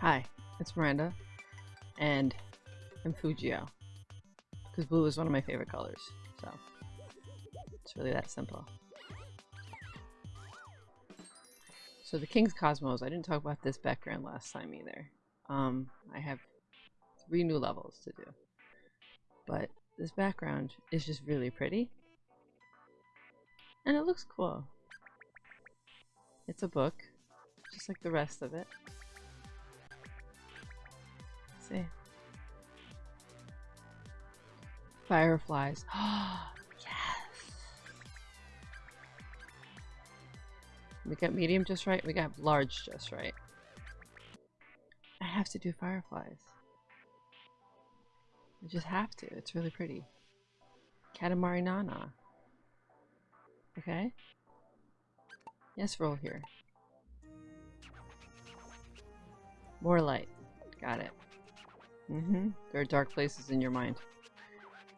Hi, it's Miranda, and I'm Fujio. Because blue is one of my favorite colors, so it's really that simple. So the King's Cosmos, I didn't talk about this background last time either. Um, I have three new levels to do. But this background is just really pretty. And it looks cool. It's a book, just like the rest of it. See. Fireflies. yes! We got medium just right, we got large just right. I have to do fireflies. I just have to. It's really pretty. Katamari Nana. Okay? Yes, roll here. More light. Got it. Mm-hmm. There are dark places in your mind.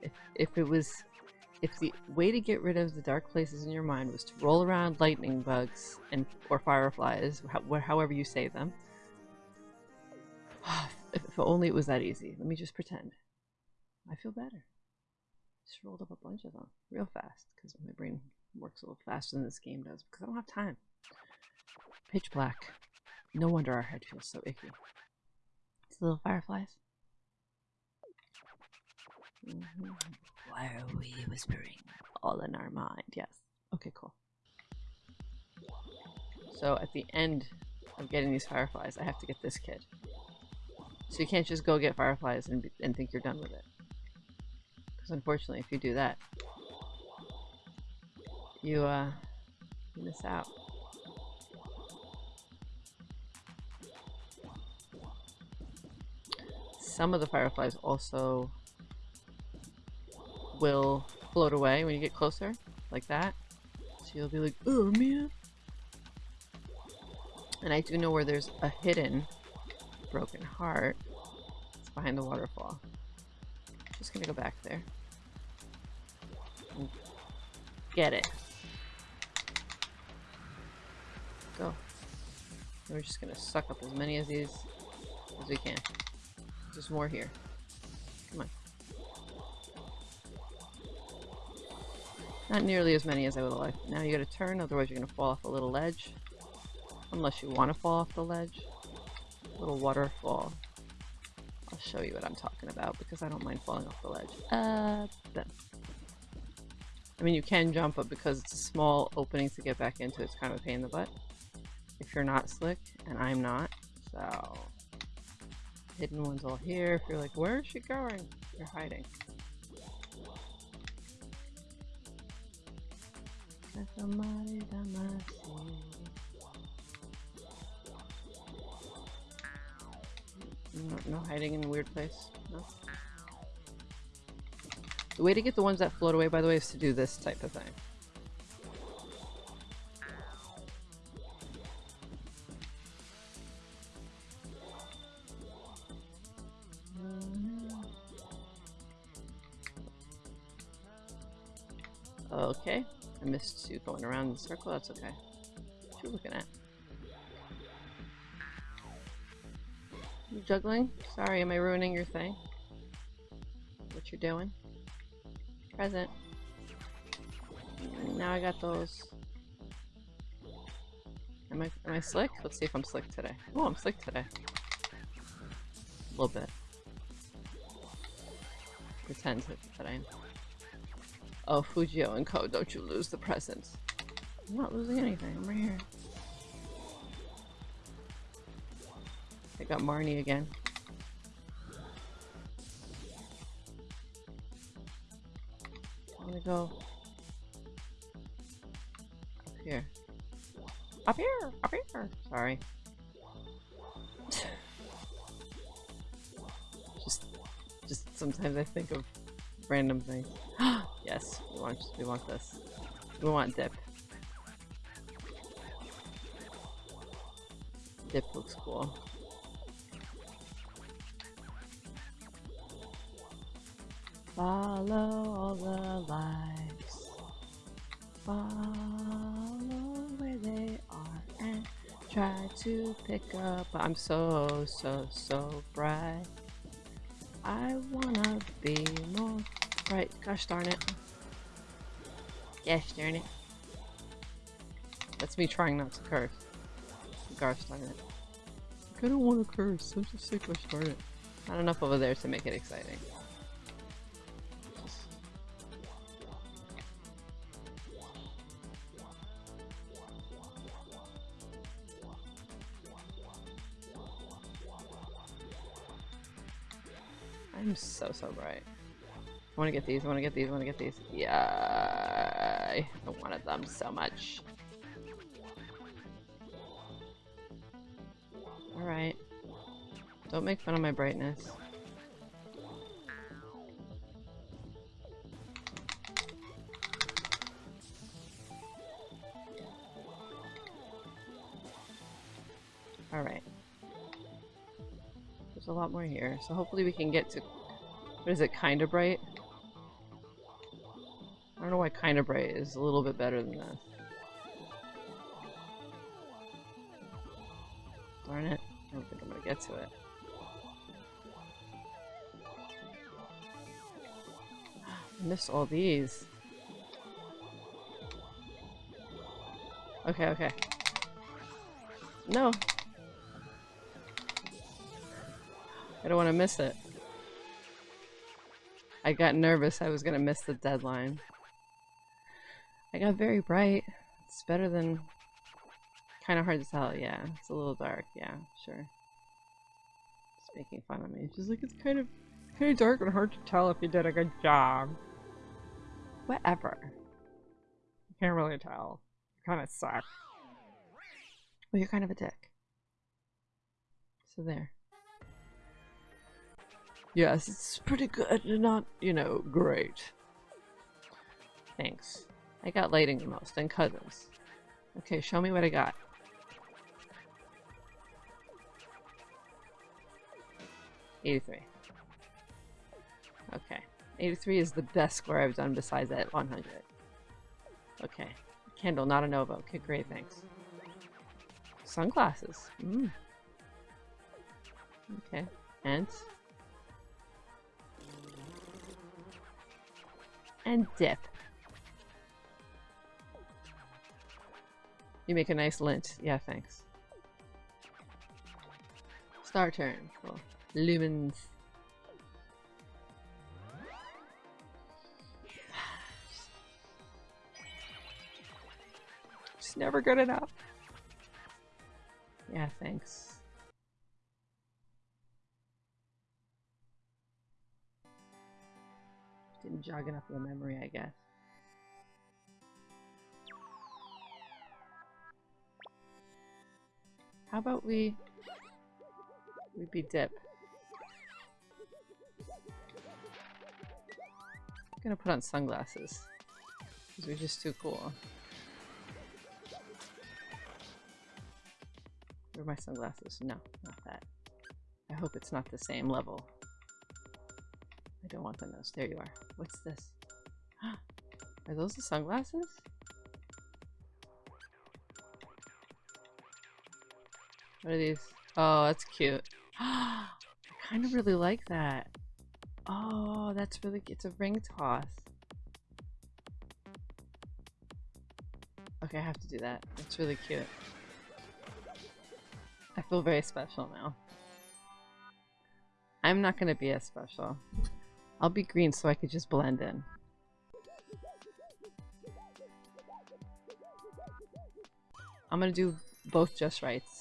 If, if it was... If the way to get rid of the dark places in your mind was to roll around lightning bugs and or fireflies, however you say them, if, if only it was that easy. Let me just pretend. I feel better. Just rolled up a bunch of them real fast because my brain works a little faster than this game does because I don't have time. Pitch black. No wonder our head feels so icky. It's little fireflies. Mm -hmm. Why are we whispering? All in our mind, yes. Okay, cool. So at the end of getting these fireflies, I have to get this kid. So you can't just go get fireflies and, and think you're done with it. Because unfortunately, if you do that, you, uh, you miss out. Some of the fireflies also will float away when you get closer, like that. So you'll be like, oh man. And I do know where there's a hidden broken heart. It's behind the waterfall. Just gonna go back there. Get it. Go. We're just gonna suck up as many of these as we can. There's more here. Come on. Not nearly as many as I would like. Now you gotta turn, otherwise you're gonna fall off a little ledge. Unless you want to fall off the ledge. Little waterfall. I'll show you what I'm talking about because I don't mind falling off the ledge. Uh, then. I mean, you can jump, but because it's a small opening to get back into, it's kind of a pain in the butt. If you're not slick, and I'm not, so... Hidden ones all here. If you're like, where is she going? You're hiding. No, no hiding in a weird place. No. The way to get the ones that float away, by the way, is to do this type of thing. You going around the circle, that's okay. What you looking at? You juggling? Sorry, am I ruining your thing? What you're doing? Present. Now I got those. Am I am I slick? Let's see if I'm slick today. Oh, I'm slick today. A little bit. Pretend that I am. Oh, Fujio and Co, don't you lose the presents. I'm not losing anything, I'm right here. I got Marnie again. I'm gonna go up here. Up here! Up here! Sorry. just, just sometimes I think of random things. yes, we want, we want this. We want dip. Dip looks cool. Follow all the lights. Follow where they are and try to pick up. I'm so, so, so bright. I wanna be more bright. Gosh darn it. Gosh darn it. That's me trying not to curse. Gosh darn it. I don't want to curse. I'm just sick. Gosh darn it. Not enough over there to make it exciting. Want to get these, I want to get these, I want to get these. Yeah, I wanted them so much. Alright. Don't make fun of my brightness. Alright. There's a lot more here, so hopefully we can get to... What is it, kinda bright? Know why kinda bright is a little bit better than this. Darn it. I don't think I'm gonna get to it. I missed all these. Okay, okay. No! I don't want to miss it. I got nervous I was gonna miss the deadline. I got very bright. It's better than... Kind of hard to tell, yeah. It's a little dark, yeah, sure. Just making fun of me. She's like, it's kind of, kind of dark and hard to tell if you did a good job. Whatever. You can't really tell. You kind of suck. Well, you're kind of a dick. So there. Yes, it's pretty good, not, you know, great. Thanks. I got lighting the most, and cousins. Okay, show me what I got. Eighty-three. Okay. 83 is the best score I've done besides that 100. Okay. Candle, not a Nova. Okay, great, thanks. Sunglasses. Mm. Okay. And and dip. You make a nice lint. Yeah, thanks. Star turn. Cool. Lumens. It's never good enough. Yeah, thanks. Didn't jog enough of the memory, I guess. How about we... We be dip. I'm gonna put on sunglasses. Because we're just too cool. Where are my sunglasses? No, not that. I hope it's not the same level. I don't want the nose. There you are. What's this? Are those the sunglasses? What are these? Oh, that's cute. I kind of really like that. Oh, that's really it's a ring toss. Okay, I have to do that. It's really cute. I feel very special now. I'm not gonna be as special. I'll be green so I could just blend in. I'm gonna do both just rights.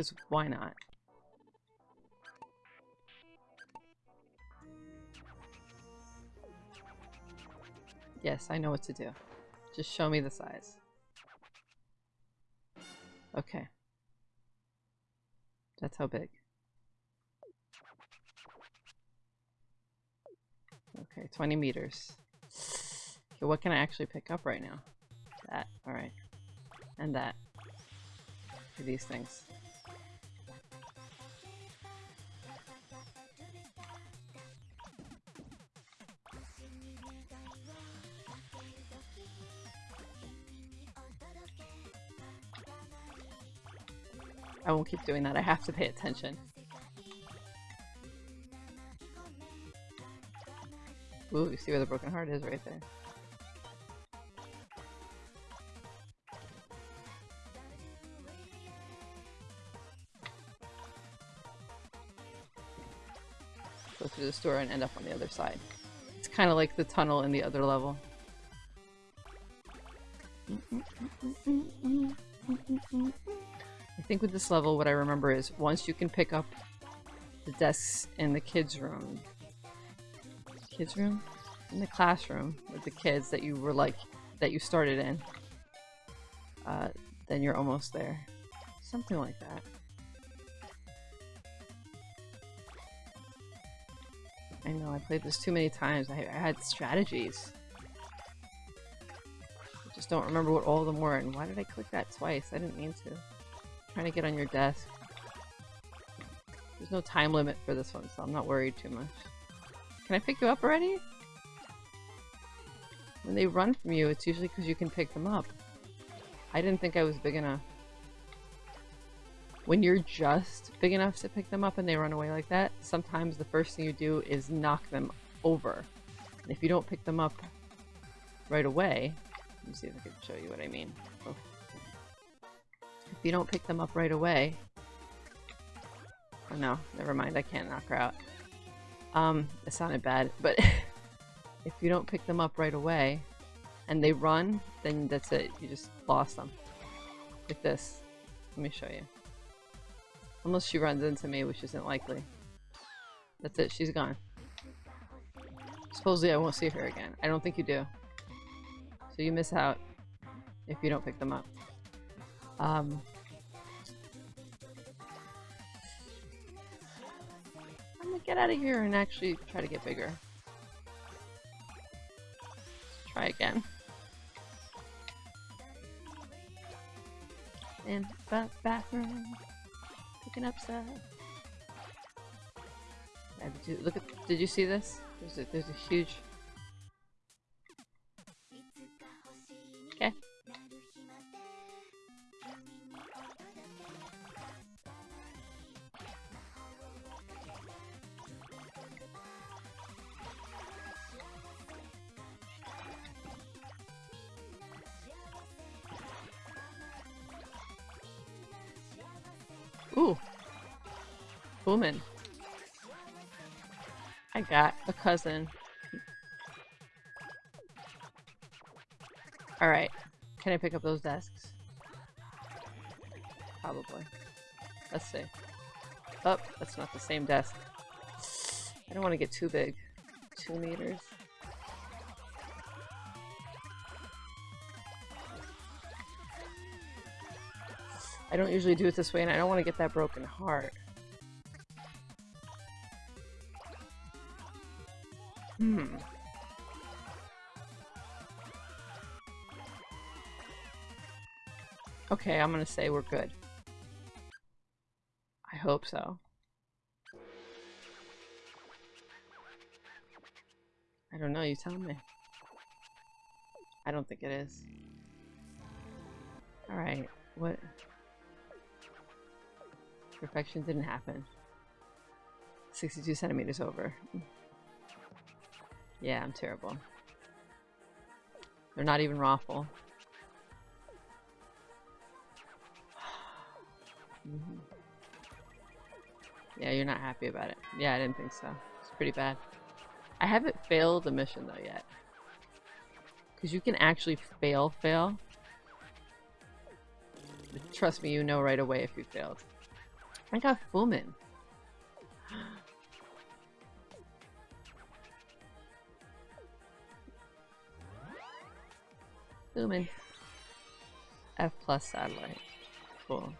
Because why not? Yes, I know what to do. Just show me the size. Okay. That's how big. Okay, 20 meters. Okay, what can I actually pick up right now? That, alright. And that. These things. I won't keep doing that. I have to pay attention. Ooh, you see where the broken heart is right there. Go through the store and end up on the other side. It's kind of like the tunnel in the other level. I think with this level, what I remember is once you can pick up the desks in the kids' room, kids' room? In the classroom with the kids that you were like, that you started in, uh, then you're almost there. Something like that. I know, I played this too many times. I, I had strategies. I just don't remember what all of them were, and why did I click that twice? I didn't mean to. Trying to get on your desk. There's no time limit for this one, so I'm not worried too much. Can I pick you up already? When they run from you, it's usually because you can pick them up. I didn't think I was big enough. When you're just big enough to pick them up and they run away like that, sometimes the first thing you do is knock them over. And if you don't pick them up right away, let me see if I can show you what I mean. Oh. If you don't pick them up right away, oh no, never mind, I can't knock her out. Um, it sounded bad, but if you don't pick them up right away and they run, then that's it. You just lost them. Like this. Let me show you. Unless she runs into me, which isn't likely. That's it, she's gone. Supposedly I won't see her again. I don't think you do. So you miss out if you don't pick them up. Um, get out of here and actually try to get bigger. Try again. In the bathroom picking up look at, did you see this? There's a, there's a huge... Ooh. Woman. I got a cousin. Alright. Can I pick up those desks? Probably. Let's see. Oh, that's not the same desk. I don't want to get too big. Two meters. I don't usually do it this way and I don't want to get that broken heart. Hmm. Okay, I'm gonna say we're good. I hope so. I don't know, you tell me. I don't think it is. Alright, what? Perfection didn't happen. 62 centimeters over. Yeah, I'm terrible. They're not even raffle. mm -hmm. Yeah, you're not happy about it. Yeah, I didn't think so. It's pretty bad. I haven't failed a mission though yet. Because you can actually fail fail. Trust me, you know right away if you failed. I got Fullman. Fullman. F plus satellite. Cool.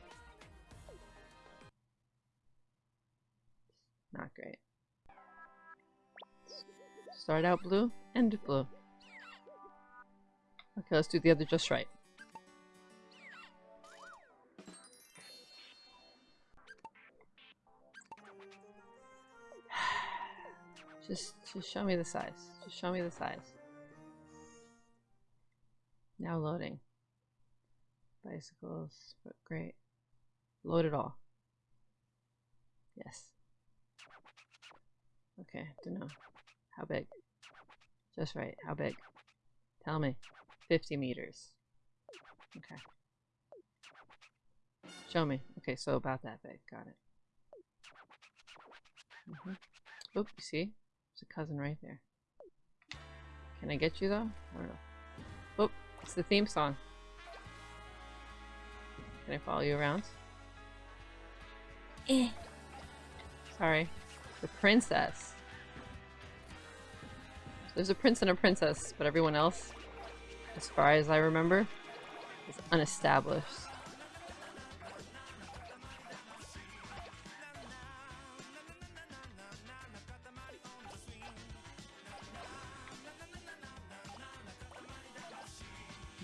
Not great. Start out blue, end blue. Okay, let's do the other just right. Just, just show me the size. Just show me the size. Now loading. Bicycles, but great. Load it all. Yes. Okay, don't know. How big? Just right. How big? Tell me. 50 meters. Okay. Show me. Okay, so about that big. Got it. Mm -hmm. Oop, see? There's a cousin right there. Can I get you though? I don't know. Oop, it's the theme song. Can I follow you around? Eh. Sorry. The princess. There's a prince and a princess, but everyone else, as far as I remember, is unestablished.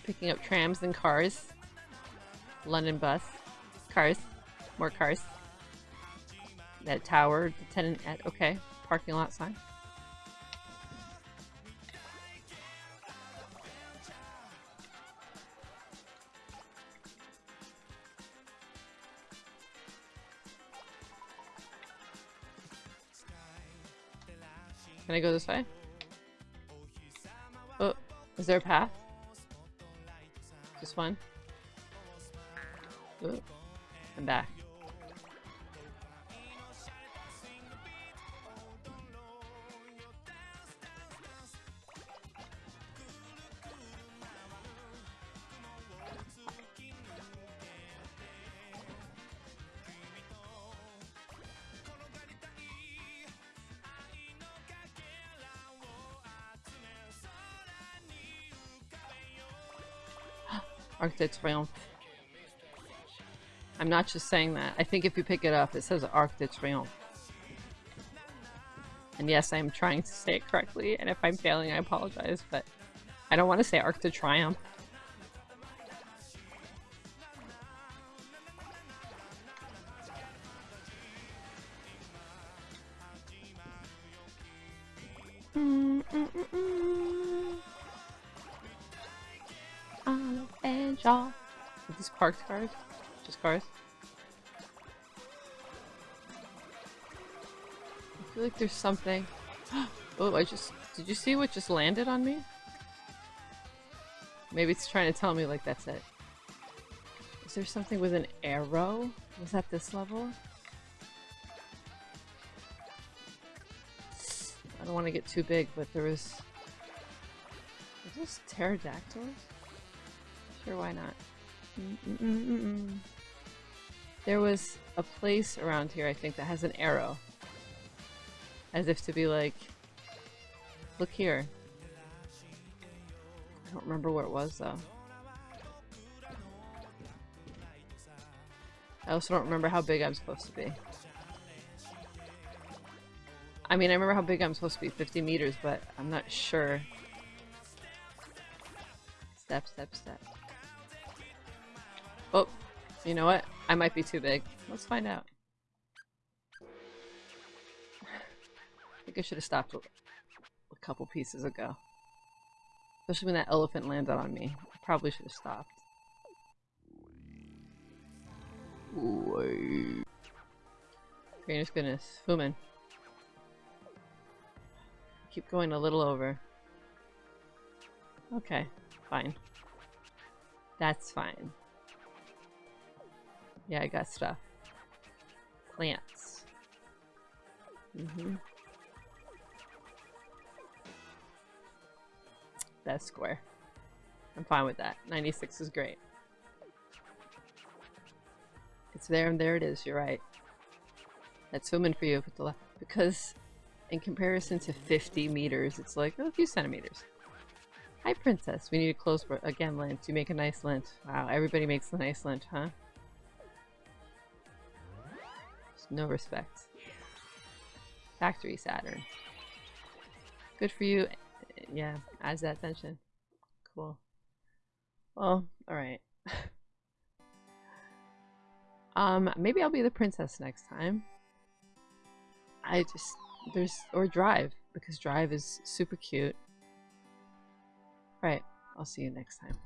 Picking up trams and cars. London bus. Cars. More cars. That tower, the tenant at, okay. Parking lot sign. Can I go this way? Oh, is there a path? Just one? Oh, I'm back. Arc de Triomphe. I'm not just saying that. I think if you pick it up, it says Arc de Triomphe. And yes, I'm trying to say it correctly, and if I'm failing, I apologize, but I don't want to say Arc de Triomphe. Shaw. Are these parked cars? Just cars? I feel like there's something. oh, I just... Did you see what just landed on me? Maybe it's trying to tell me, like, that's it. Is there something with an arrow? Was that this level? I don't want to get too big, but there was... Is this pterodactyls? Sure, why not? Mm -mm -mm there was a place around here, I think, that has an arrow. As if to be like, look here. I don't remember where it was, though. I also don't remember how big I'm supposed to be. I mean, I remember how big I'm supposed to be, 50 meters, but I'm not sure. Step, step, step. You know what? I might be too big. Let's find out. I think I should have stopped a, a couple pieces ago. Especially when that elephant landed on me. I probably should have stopped. Goodness goodness. Fumin. Keep going a little over. Okay, fine. That's fine. Yeah, I got stuff. Plants. Mm-hmm. That's square. I'm fine with that. 96 is great. It's there and there it is, you're right. That's swimming for you with the left because in comparison to 50 meters, it's like oh, a few centimeters. Hi princess, we need a close again lint. You make a nice lint. Wow, everybody makes a nice lint, huh? No respect. Factory Saturn. Good for you. Yeah, adds that tension. Cool. Well, alright. um, maybe I'll be the princess next time. I just, there's, or Drive, because Drive is super cute. Right, I'll see you next time.